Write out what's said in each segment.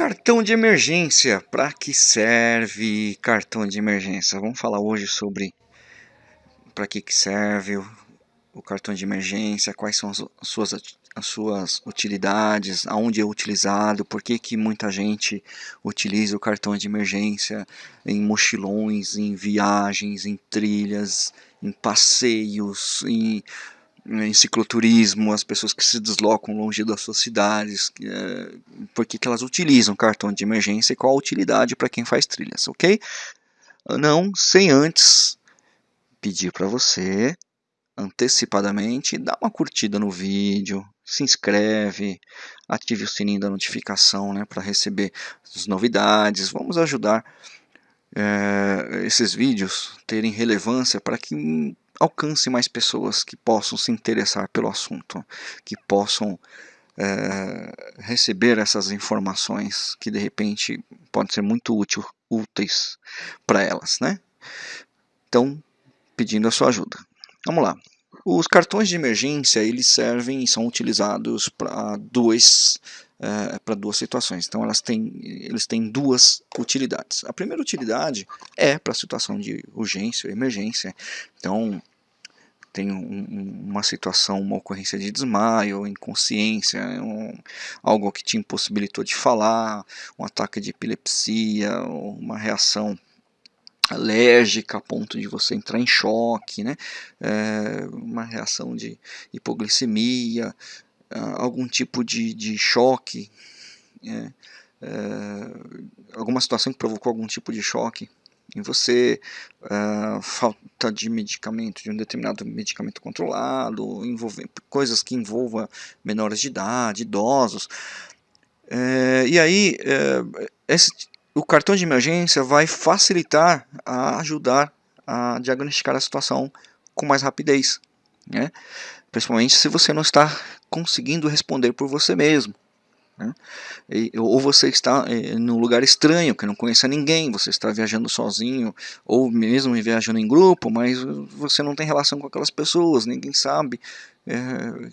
Cartão de emergência. Para que serve cartão de emergência? Vamos falar hoje sobre para que, que serve o, o, cartão de emergência, quais são as suas, as suas utilidades, aonde é utilizado, por que, que muita gente utiliza o cartão de emergência em mochilões, em viagens, em trilhas, em passeios, em em cicloturismo, as pessoas que se deslocam longe das suas cidades, é, por que, elas utilizam cartão de emergência e qual a utilidade para quem faz trilhas, ok? Não sem antes pedir para você antecipadamente dar uma curtida no vídeo, se inscreve, ative o sininho da notificação né, para receber as novidades. Vamos ajudar é, esses vídeos terem relevância para que alcance mais pessoas que possam se interessar pelo assunto, que possam é, receber essas informações que de repente podem ser muito útil, úteis para elas, né? Então, pedindo a sua ajuda. Vamos lá. Os cartões de emergência eles servem e são utilizados para dois é, para duas situações. Então elas têm, eles têm duas utilidades. A primeira utilidade é para a situação de urgência emergência. Então tem um, uma situação, uma ocorrência de desmaio, inconsciência, um, algo que te impossibilitou de falar, um ataque de epilepsia, uma reação alérgica a ponto de você entrar em choque, né? É, uma reação de hipoglicemia, algum tipo de, de choque, é, é, alguma situação que provocou algum tipo de choque em você, uh, falta de medicamento, de um determinado medicamento controlado, coisas que envolvam menores de idade, idosos. Uh, e aí, uh, esse, o cartão de emergência vai facilitar a ajudar a diagnosticar a situação com mais rapidez, né? principalmente se você não está conseguindo responder por você mesmo. Né? Ou você está é, num lugar estranho, que não conhece ninguém, você está viajando sozinho, ou mesmo viajando em grupo, mas você não tem relação com aquelas pessoas, ninguém sabe é,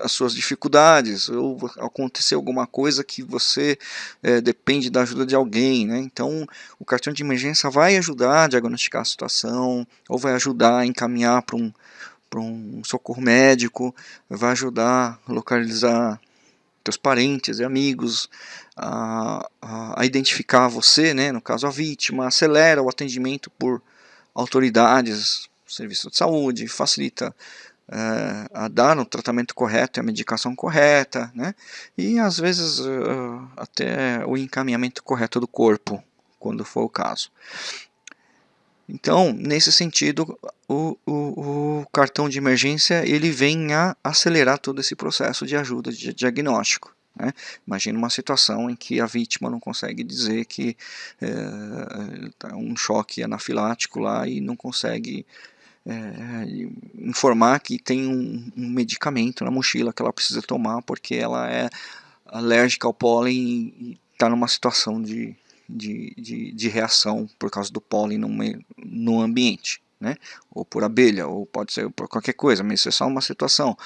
as suas dificuldades, ou aconteceu alguma coisa que você é, depende da ajuda de alguém. Né? Então, o cartão de emergência vai ajudar a diagnosticar a situação, ou vai ajudar a encaminhar para um, um socorro médico, vai ajudar a localizar teus parentes e amigos a, a, identificar você, né, no caso a vítima, acelera o atendimento por autoridades, serviço de saúde, facilita é, a dar o tratamento correto e a medicação correta, né, e às vezes uh, até o encaminhamento correto do corpo, quando for o caso. Então, nesse sentido, o, o, o, cartão de emergência ele vem a acelerar todo esse processo de ajuda de diagnóstico. Né? Imagina uma situação em que a vítima não consegue dizer que é um choque anafilático lá e não consegue é, informar que tem um, um medicamento na mochila que ela precisa tomar porque ela é alérgica ao pólen e está numa situação de de, de, de reação por causa do pólen no, no ambiente, né? ou por abelha, ou pode ser por qualquer coisa, mas isso é só uma situação.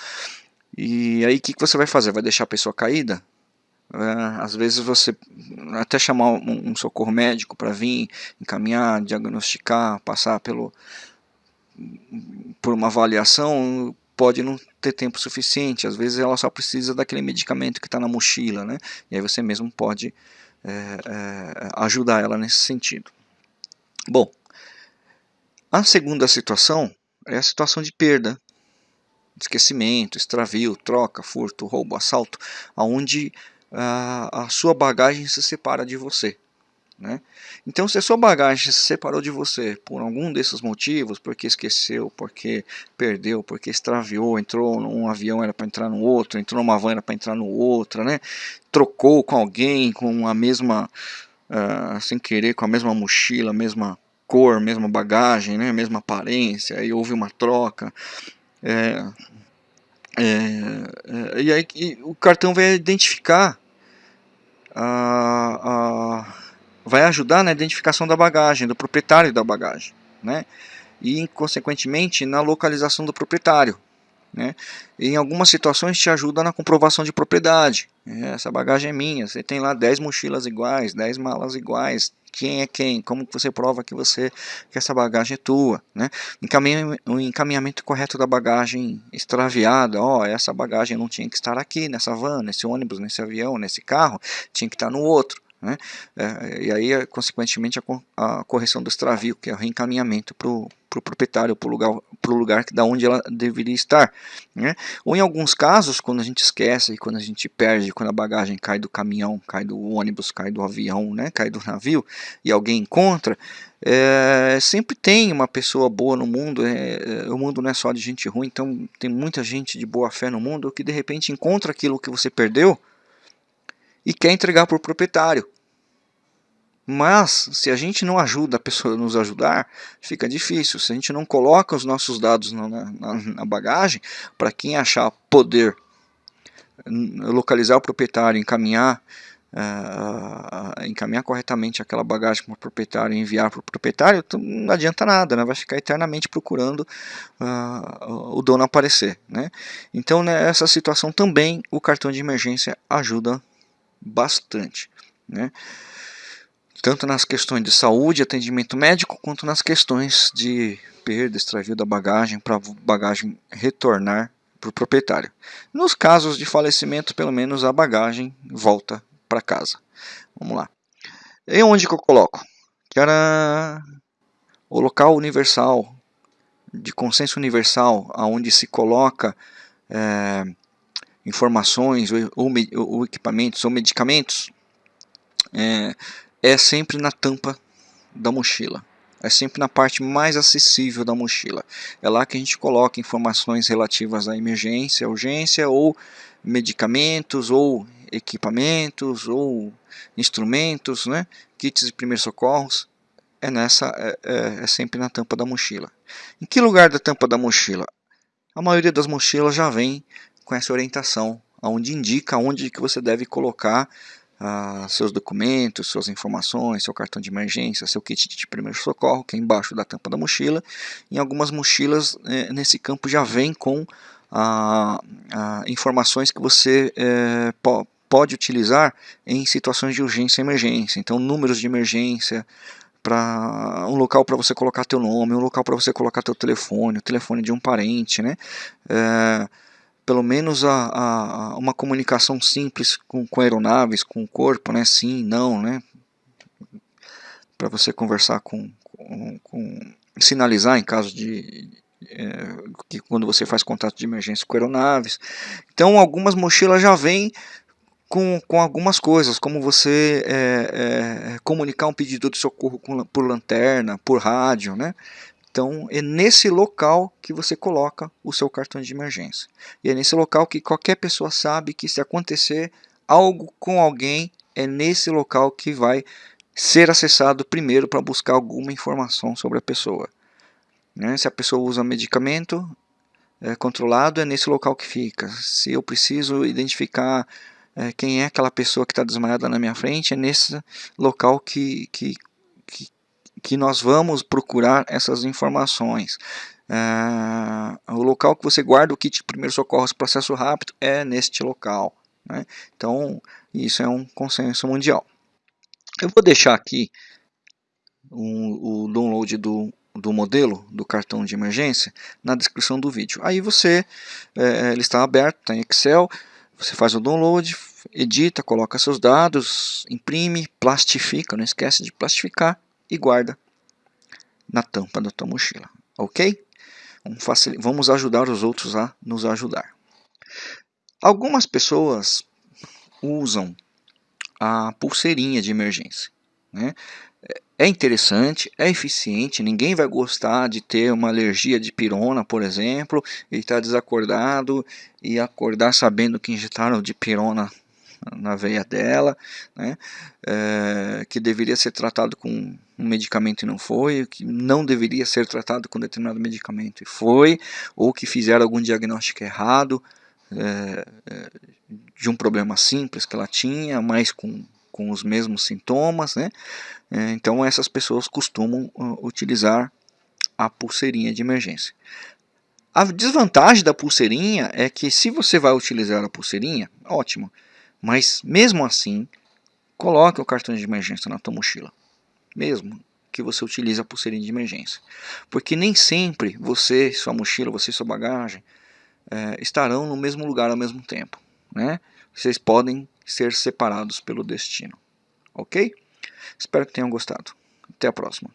E aí o que, que você vai fazer? Vai deixar a pessoa caída? É, às vezes você até chamar um socorro médico para vir, encaminhar, diagnosticar, passar pelo, por uma avaliação, pode não ter tempo suficiente. Às vezes ela só precisa daquele medicamento que está na mochila, né? E aí você mesmo pode é, é, ajudar ela nesse sentido. Bom, a segunda situação é a situação de perda, esquecimento, extravio, troca, furto, roubo, assalto, aonde a, a sua bagagem se separa de você. Né? Então, se a sua bagagem se separou de você por algum desses motivos, porque esqueceu, porque perdeu, porque extraviou, entrou num avião era para entrar no outro, entrou numa van era para entrar no outro, né? trocou com alguém com a mesma, uh, sem querer, com a mesma mochila, mesma cor, mesma bagagem, né? mesma aparência, aí houve uma troca. É, é, é, e aí e o cartão vai identificar a, a vai ajudar na identificação da bagagem, do proprietário da bagagem, né? e consequentemente na localização do proprietário. Né? em algumas situações te ajuda na comprovação de propriedade. É, essa bagagem é minha, você tem lá 10 mochilas iguais, 10 malas iguais, quem é quem, como você prova que você que essa bagagem é tua, né? O encaminhamento correto da bagagem extraviada, ó, oh, essa bagagem não tinha que estar aqui nessa van, nesse ônibus, nesse avião, nesse carro, tinha que estar no outro. Né? É, e aí, consequentemente, a, a, correção do extravio, que é o reencaminhamento para o pro proprietário, para o lugar, pro lugar da onde ela deveria estar. Né? Ou em alguns casos, quando a gente esquece, quando a gente perde, quando a bagagem cai do caminhão, cai do ônibus, cai do avião, né? cai do navio, e alguém encontra, é, sempre tem uma pessoa boa no mundo, é, é, o mundo não é só de gente ruim, então tem muita gente de boa fé no mundo que de repente encontra aquilo que você perdeu e quer entregar para o proprietário. Mas, se a gente não ajuda a pessoa a nos ajudar, fica difícil. Se a gente não coloca os nossos dados na, na, na bagagem, para quem achar poder localizar o proprietário, encaminhar, uh, encaminhar corretamente aquela bagagem para o proprietário e enviar para o proprietário, não adianta nada, né? vai ficar eternamente procurando uh, o dono aparecer. Né? Então, nessa situação também, o cartão de emergência ajuda bastante. Né? Tanto nas questões de saúde, atendimento médico, quanto nas questões de perda, extravio da bagagem, para a bagagem retornar para o proprietário. Nos casos de falecimento, pelo menos a bagagem volta para casa. Vamos lá. E onde que eu coloco? Era o local universal, de consenso universal, aonde se coloca é, informações ou, ou, ou, equipamentos ou medicamentos. É, é sempre na tampa da mochila. É sempre na parte mais acessível da mochila. É lá que a gente coloca informações relativas à emergência, urgência ou medicamentos ou equipamentos ou instrumentos, né? kits de primeiros socorros. É nessa, é, é, é sempre na tampa da mochila. Em que lugar da tampa da mochila? A maioria das mochilas já vem com essa orientação, onde indica onde que você deve colocar ah, seus documentos, suas informações, seu cartão de emergência, seu kit de primeiro socorro, que é embaixo da tampa da mochila. Em algumas mochilas, eh, nesse campo já vem com ah, ah, informações que você eh, po pode utilizar em situações de urgência e emergência. Então, números de emergência, para um local para você colocar teu nome, um local para você colocar teu telefone, o telefone de um parente, né? É, pelo menos a, a, uma comunicação simples com, com aeronaves, com o corpo, né? Sim, não, né? Para você conversar com, com, com, sinalizar em caso de é, que quando você faz contato de emergência com aeronaves. Então, algumas mochilas já vêm com, com algumas coisas, como você é, é, comunicar um pedido de socorro com, por lanterna, por rádio, né? Então é nesse local que você coloca o seu cartão de emergência. E é nesse local que qualquer pessoa sabe que se acontecer algo com alguém, é nesse local que vai ser acessado primeiro para buscar alguma informação sobre a pessoa. Né? Se a pessoa usa medicamento é, controlado, é nesse local que fica. Se eu preciso identificar é, quem é aquela pessoa que está desmaiada na minha frente, é nesse local que, que que nós vamos procurar essas informações. É, o local que você guarda o kit de primeiros socorros processo rápido é neste local. Né? Então, isso é um consenso mundial. Eu vou deixar aqui o download do, do modelo do cartão de emergência na descrição do vídeo. Aí você, é, ele está aberto, está em Excel, você faz o download, edita, coloca seus dados, imprime, plastifica, não esquece de plastificar e guarda na tampa da tua mochila, ok? Vamos ajudar os outros a nos ajudar. Algumas pessoas usam a pulseirinha de emergência. Né? É interessante, é eficiente, ninguém vai gostar de ter uma alergia de pirona, por exemplo, e estar tá desacordado e acordar sabendo que injetaram de pirona na veia dela, né, é, que deveria ser tratado com um medicamento e não foi, que não deveria ser tratado com determinado medicamento e foi, ou que fizeram algum diagnóstico errado é, de um problema simples que ela tinha, mas com, com os mesmos sintomas, né, é, então essas pessoas costumam uh, utilizar a pulseirinha de emergência. A desvantagem da pulseirinha é que se você vai utilizar a pulseirinha, ótimo. Mas mesmo assim, coloque o cartão de emergência na tua mochila. Mesmo que você utilize a pulseirinha de emergência. Porque nem sempre você, sua mochila, você e sua bagagem é, estarão no mesmo lugar ao mesmo tempo. Né? Vocês podem ser separados pelo destino. Ok? Espero que tenham gostado. Até a próxima.